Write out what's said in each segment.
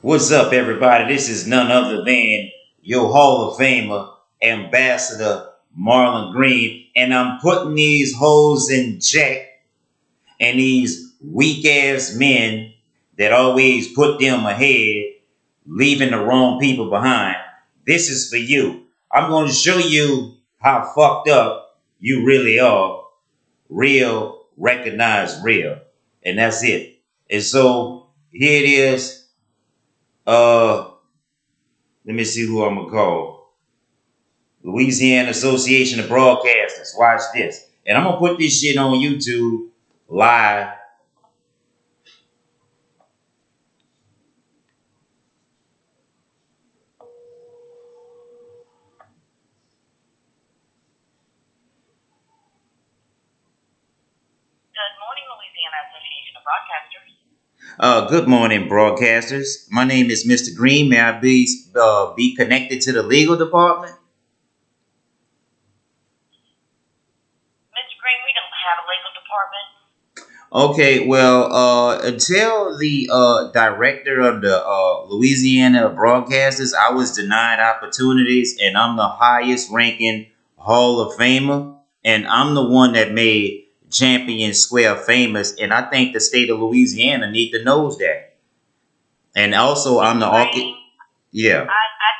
What's up, everybody? This is none other than your Hall of Famer, Ambassador Marlon Green, and I'm putting these hoes in check and these weak ass men that always put them ahead, leaving the wrong people behind. This is for you. I'm going to show you how fucked up you really are. Real, recognize real. And that's it. And so here it is. Uh, let me see who I'm gonna call. Louisiana Association of Broadcasters. Watch this. And I'm gonna put this shit on YouTube live. Good morning, Louisiana Association of Broadcasters. Uh, good morning, broadcasters. My name is Mr. Green. May I be uh, be connected to the legal department? Mr. Green, we don't have a legal department. Okay, well, uh, until the uh, director of the uh, Louisiana Broadcasters, I was denied opportunities, and I'm the highest ranking Hall of Famer, and I'm the one that made Champion Square famous, and I think the state of Louisiana need to knows that. And also, I'm the archi- yeah, I, I,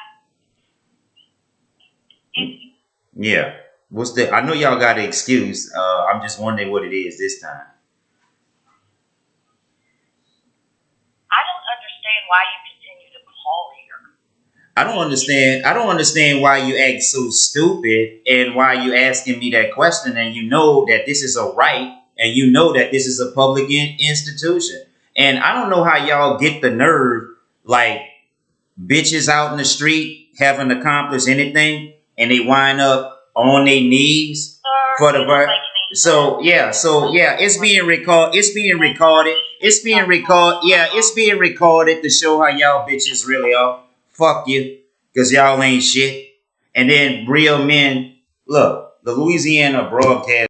yeah. What's the? I know y'all got an excuse. Uh, I'm just wondering what it is this time. I don't understand why you continue to call here. I don't understand. I don't understand why you act so stupid and why you asking me that question and you know that this is a right and you know that this is a public in- institution. And I don't know how y'all get the nerve like bitches out in the street haven't accomplished anything and they wind up on their knees for the ver- so yeah, so yeah, it's being record. It's being recorded. It's being record. Yeah, it's being recorded to show how y'all bitches really are. Fuck you, cause y'all ain't shit. And then real men. Look, the Louisiana broadcast.